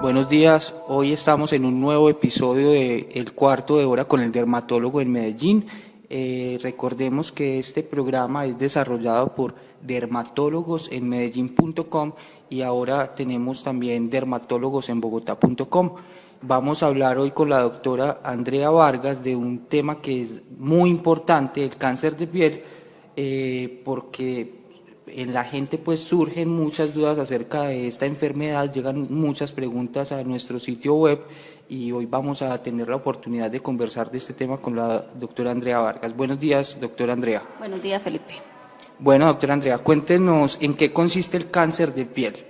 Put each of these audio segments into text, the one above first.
Buenos días, hoy estamos en un nuevo episodio de El Cuarto de Hora con el dermatólogo en Medellín. Eh, recordemos que este programa es desarrollado por dermatólogos en medellín.com y ahora tenemos también dermatólogos en bogotá.com. Vamos a hablar hoy con la doctora Andrea Vargas de un tema que es muy importante, el cáncer de piel, eh, porque en la gente pues surgen muchas dudas acerca de esta enfermedad, llegan muchas preguntas a nuestro sitio web y hoy vamos a tener la oportunidad de conversar de este tema con la doctora Andrea Vargas. Buenos días, doctora Andrea. Buenos días, Felipe. Bueno, doctora Andrea, cuéntenos en qué consiste el cáncer de piel.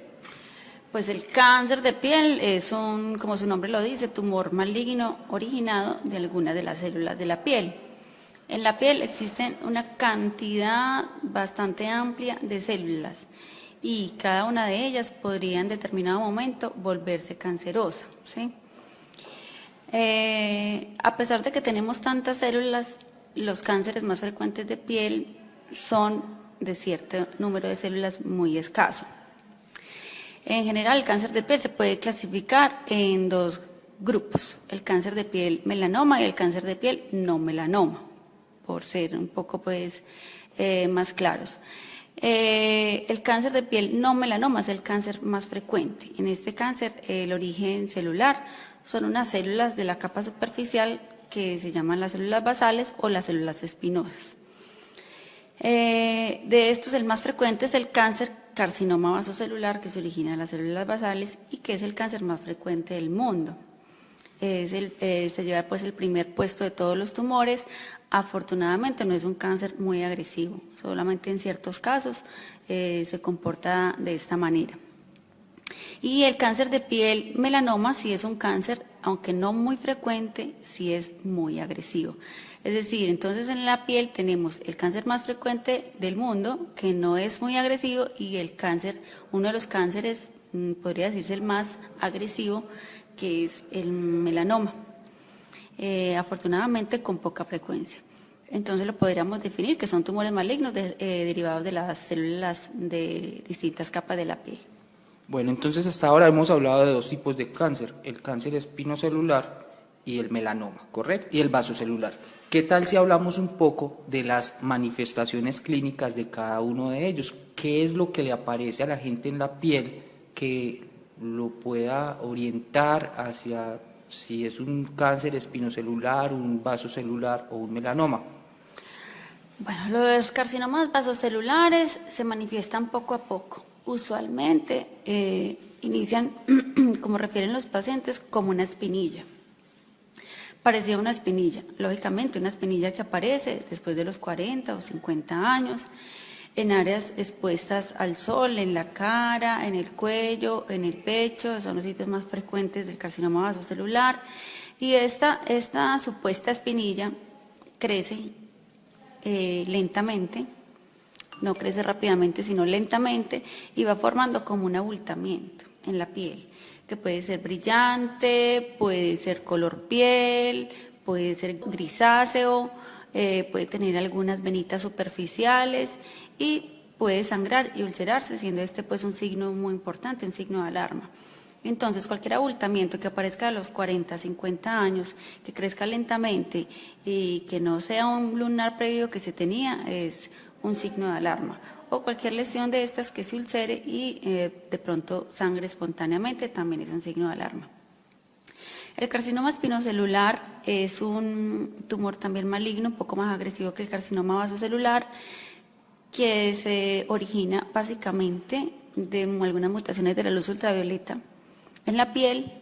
Pues el cáncer de piel es un, como su nombre lo dice, tumor maligno originado de alguna de las células de la piel. En la piel existen una cantidad bastante amplia de células y cada una de ellas podría en determinado momento volverse cancerosa. Eh, a pesar de que tenemos tantas células, los cánceres más frecuentes de piel son de cierto número de células muy escaso. En general, el cáncer de piel se puede clasificar en dos grupos, el cáncer de piel melanoma y el cáncer de piel no melanoma por ser un poco pues eh, más claros. Eh, el cáncer de piel no melanoma es el cáncer más frecuente. En este cáncer el origen celular son unas células de la capa superficial que se llaman las células basales o las células espinosas. Eh, de estos el más frecuente es el cáncer carcinoma vasocelular que se origina en las células basales y que es el cáncer más frecuente del mundo. Se lleva pues el primer puesto de todos los tumores, Afortunadamente no es un cáncer muy agresivo, solamente en ciertos casos eh, se comporta de esta manera. Y el cáncer de piel melanoma sí es un cáncer, aunque no muy frecuente, sí es muy agresivo. Es decir, entonces en la piel tenemos el cáncer más frecuente del mundo, que no es muy agresivo, y el cáncer, uno de los cánceres, mm, podría decirse el más agresivo, que es el melanoma. Eh, afortunadamente con poca frecuencia. Entonces lo podríamos definir que son tumores malignos eh, derivados de las células de distintas capas de la piel. Bueno, entonces hasta ahora hemos hablado de dos tipos de cáncer, el cáncer espinocelular y el melanoma, ¿correcto? Y el vasocelular. ¿Qué tal si hablamos un poco de las manifestaciones clínicas de cada uno de ellos? ¿Qué es lo que le aparece a la gente en la piel que lo pueda orientar hacia si es un cáncer espinocelular, un vasocelular o un melanoma. Bueno, los carcinomas vasocelulares se manifiestan poco a poco. Usualmente eh, inician, como refieren los pacientes, como una espinilla. Parecía una espinilla, lógicamente una espinilla que aparece después de los 40 o 50 años en áreas expuestas al sol, en la cara, en el cuello, en el pecho, son los sitios más frecuentes del carcinoma vasocelular. Y esta, esta supuesta espinilla crece eh, lentamente, no crece rápidamente, sino lentamente, y va formando como un abultamiento en la piel, que puede ser brillante, puede ser color piel, puede ser grisáceo, eh, puede tener algunas venitas superficiales y puede sangrar y ulcerarse, siendo este pues un signo muy importante, un signo de alarma. Entonces, cualquier abultamiento que aparezca a los 40, 50 años, que crezca lentamente y que no sea un lunar previo que se tenía, es un signo de alarma. O cualquier lesión de estas que se ulcere y eh, de pronto sangre espontáneamente, también es un signo de alarma. El carcinoma espinocelular es un tumor también maligno, un poco más agresivo que el carcinoma vasocelular que se origina básicamente de algunas mutaciones de la luz ultravioleta en la piel,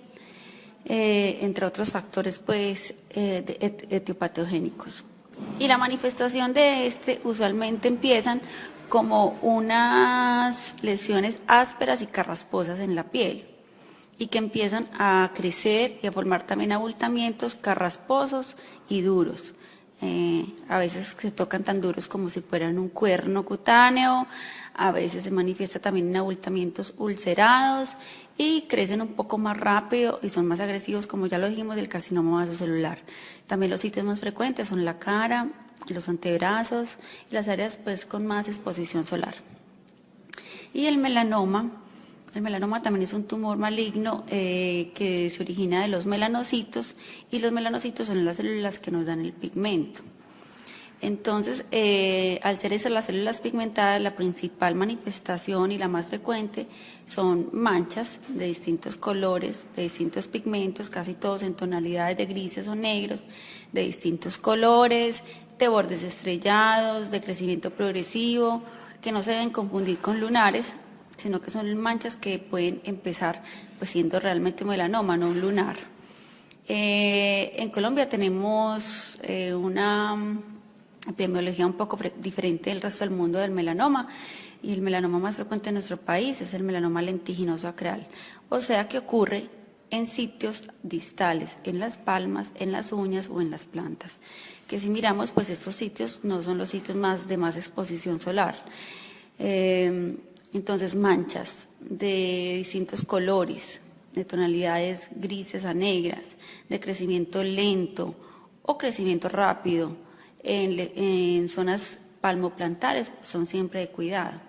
eh, entre otros factores pues eh, etiopatogénicos. Y la manifestación de este usualmente empiezan como unas lesiones ásperas y carrasposas en la piel y que empiezan a crecer y a formar también abultamientos carrasposos y duros. Eh, a veces se tocan tan duros como si fueran un cuerno cutáneo, a veces se manifiesta también en abultamientos ulcerados y crecen un poco más rápido y son más agresivos, como ya lo dijimos, del carcinoma vasocelular. También los sitios más frecuentes son la cara, los antebrazos y las áreas pues con más exposición solar. Y el melanoma El melanoma también es un tumor maligno eh, que se origina de los melanocitos y los melanocitos son las células que nos dan el pigmento. Entonces, eh, al ser esas las células pigmentadas, la principal manifestación y la más frecuente son manchas de distintos colores, de distintos pigmentos, casi todos en tonalidades de grises o negros, de distintos colores, de bordes estrellados, de crecimiento progresivo, que no se deben confundir con lunares, sino que son manchas que pueden empezar pues, siendo realmente melanoma, no un lunar. Eh, en Colombia tenemos eh, una epidemiología un poco diferente del resto del mundo del melanoma y el melanoma más frecuente en nuestro país es el melanoma lentiginoso acreal, o sea que ocurre en sitios distales, en las palmas, en las uñas o en las plantas. Que si miramos, pues estos sitios no son los sitios más de más exposición solar. Eh, entonces, manchas de distintos colores, de tonalidades grises a negras, de crecimiento lento o crecimiento rápido, en, zonas palmoplantares son siempre de cuidado.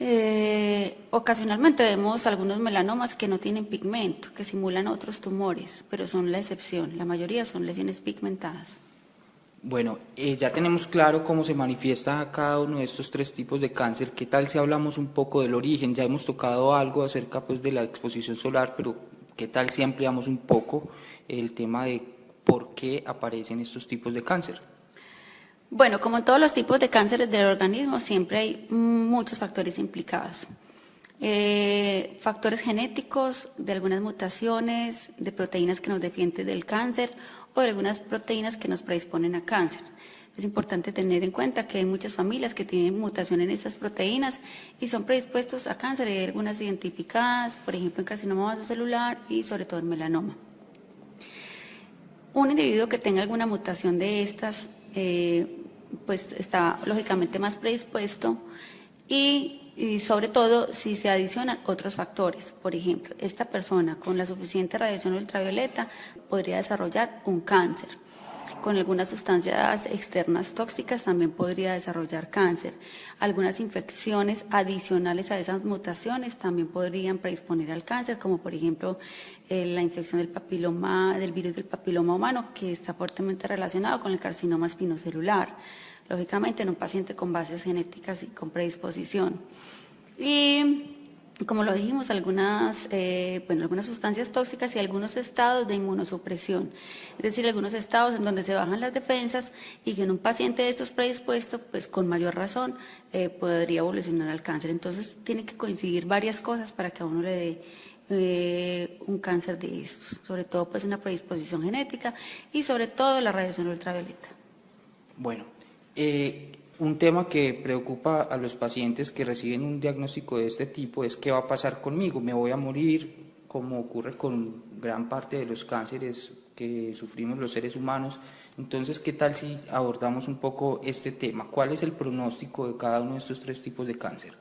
Eh, ocasionalmente vemos algunos melanomas que no tienen pigmento, que simulan otros tumores, pero son la excepción. La mayoría son lesiones pigmentadas. Bueno, eh, ya tenemos claro cómo se manifiesta cada uno de estos tres tipos de cáncer. ¿Qué tal si hablamos un poco del origen? Ya hemos tocado algo acerca pues, de la exposición solar, pero ¿qué tal si ampliamos un poco el tema de por qué aparecen estos tipos de cáncer. Bueno, como en todos los tipos de cánceres del organismo, siempre hay muchos factores implicados. Eh, factores genéticos, de algunas mutaciones, de proteínas que nos defienden del cáncer o de algunas proteínas que nos predisponen a cáncer. Es importante tener en cuenta que hay muchas familias que tienen mutación en estas proteínas y son predispuestos a cáncer. Hay algunas identificadas, por ejemplo, en carcinoma celular y sobre todo en melanoma. Un individuo que tenga alguna mutación de estas, eh, pues está lógicamente más predispuesto y, sobre todo si se adicionan otros factores. Por ejemplo, esta persona con la suficiente radiación ultravioleta podría desarrollar un cáncer con algunas sustancias externas tóxicas también podría desarrollar cáncer. Algunas infecciones adicionales a esas mutaciones también podrían predisponer al cáncer, como por ejemplo eh, la infección del papiloma, del virus del papiloma humano, que está fuertemente relacionado con el carcinoma espinocelular, lógicamente en un paciente con bases genéticas y con predisposición. Y como lo dijimos, algunas, eh, bueno, algunas sustancias tóxicas y algunos estados de inmunosupresión, es decir, algunos estados en donde se bajan las defensas y que en un paciente de estos predispuesto, pues con mayor razón eh, podría evolucionar al cáncer. Entonces, tiene que coincidir varias cosas para que a uno le dé eh, un cáncer de estos, sobre todo pues una predisposición genética y sobre todo la radiación ultravioleta. Bueno, eh, un tema que preocupa a los pacientes que reciben un diagnóstico de este tipo es qué va a pasar conmigo, me voy a morir, como ocurre con gran parte de los cánceres que sufrimos los seres humanos. Entonces, ¿qué tal si abordamos un poco este tema? ¿Cuál es el pronóstico de cada uno de estos tres tipos de cáncer?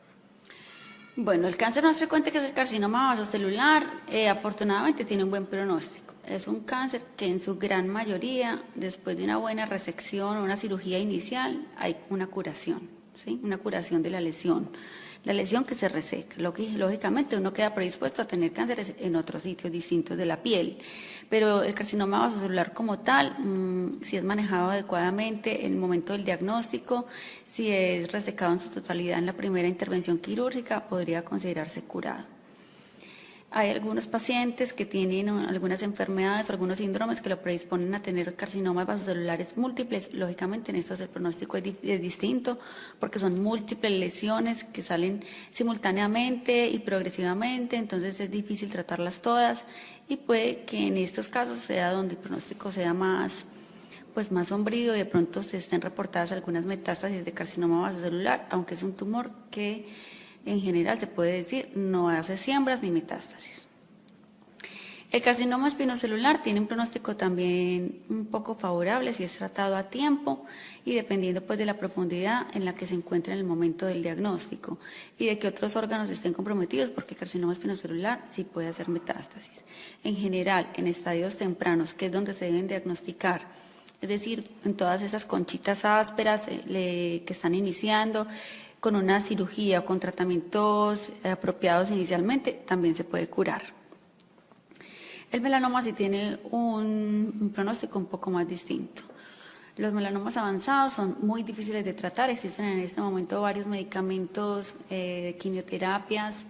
Bueno, el cáncer más frecuente que es el carcinoma vasocelular, eh, afortunadamente tiene un buen pronóstico. Es un cáncer que en su gran mayoría, después de una buena resección o una cirugía inicial, hay una curación, ¿sí? una curación de la lesión. La lesión que se reseca. Lógicamente uno queda predispuesto a tener cánceres en otros sitios distintos de la piel, pero el carcinoma vasocelular como tal, mm, si es manejado adecuadamente en el momento del diagnóstico, si es resecado en su totalidad en la primera intervención quirúrgica, podría considerarse curado. Hay algunos pacientes que tienen algunas enfermedades o algunos síndromes que lo predisponen a tener carcinomas vasocelulares múltiples. Lógicamente en estos el pronóstico es, distinto porque son múltiples lesiones que salen simultáneamente y progresivamente, entonces es difícil tratarlas todas y puede que en estos casos sea donde el pronóstico sea más pues más sombrío y de pronto se estén reportadas algunas metástasis de carcinoma vasocelular, aunque es un tumor que en general se puede decir no hace siembras ni metástasis. El carcinoma espinocelular tiene un pronóstico también un poco favorable si es tratado a tiempo y dependiendo pues de la profundidad en la que se encuentra en el momento del diagnóstico y de que otros órganos estén comprometidos porque el carcinoma espinocelular sí puede hacer metástasis. En general, en estadios tempranos, que es donde se deben diagnosticar, es decir, en todas esas conchitas ásperas eh, que están iniciando, con una cirugía o con tratamientos apropiados inicialmente, también se puede curar. El melanoma sí tiene un, pronóstico un poco más distinto. Los melanomas avanzados son muy difíciles de tratar, existen en este momento varios medicamentos, eh, quimioterapias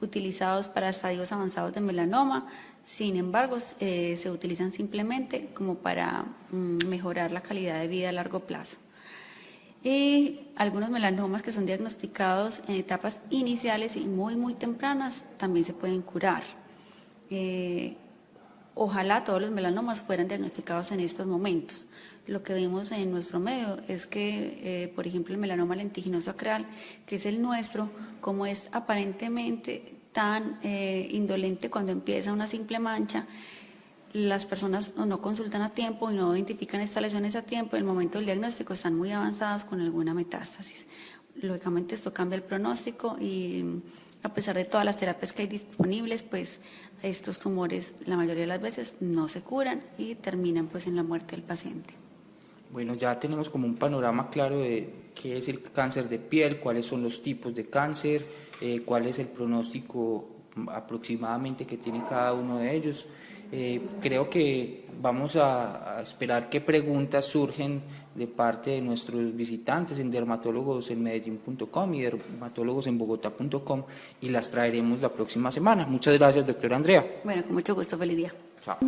utilizados para estadios avanzados de melanoma, sin embargo eh, se utilizan simplemente como para mm, mejorar la calidad de vida a largo plazo y algunos melanomas que son diagnosticados en etapas iniciales y muy, muy tempranas también se pueden curar. Eh, ojalá todos los melanomas fueran diagnosticados en estos momentos. Lo que vemos en nuestro medio es que, eh, por ejemplo, el melanoma lentiginoso acreal, que es el nuestro, como es aparentemente tan eh, indolente cuando empieza una simple mancha, las personas no consultan a tiempo y no identifican estas lesiones a tiempo, en el momento del diagnóstico están muy avanzadas con alguna metástasis. Lógicamente esto cambia el pronóstico y a pesar de todas las terapias que hay disponibles, pues estos tumores la mayoría de las veces no se curan y terminan pues en la muerte del paciente. Bueno, ya tenemos como un panorama claro de qué es el cáncer de piel, cuáles son los tipos de cáncer, eh, cuál es el pronóstico aproximadamente que tiene cada uno de ellos. Eh, creo que vamos a, esperar qué preguntas surgen de parte de nuestros visitantes en dermatólogosenmedellín.com y dermatólogosenbogotá.com y las traeremos la próxima semana. Muchas gracias, doctora Andrea. Bueno, con mucho gusto, feliz día. Chao.